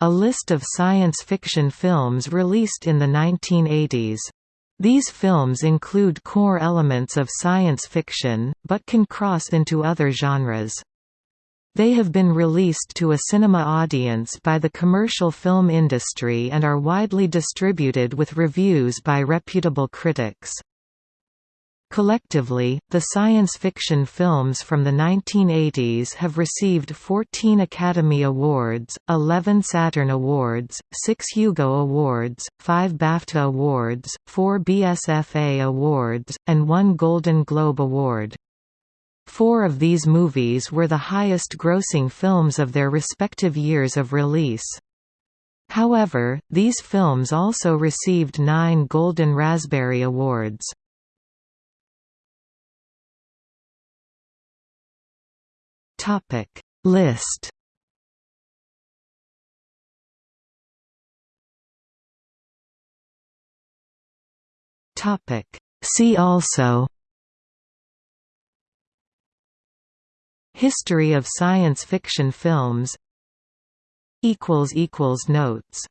A list of science fiction films released in the 1980s. These films include core elements of science fiction, but can cross into other genres. They have been released to a cinema audience by the commercial film industry and are widely distributed with reviews by reputable critics. Collectively, the science fiction films from the 1980s have received 14 Academy Awards, 11 Saturn Awards, 6 Hugo Awards, 5 BAFTA Awards, 4 BSFA Awards, and 1 Golden Globe Award. Four of these movies were the highest-grossing films of their respective years of release. However, these films also received nine Golden Raspberry Awards. Topic List? Topic See also? History of science fiction films. Equals equals notes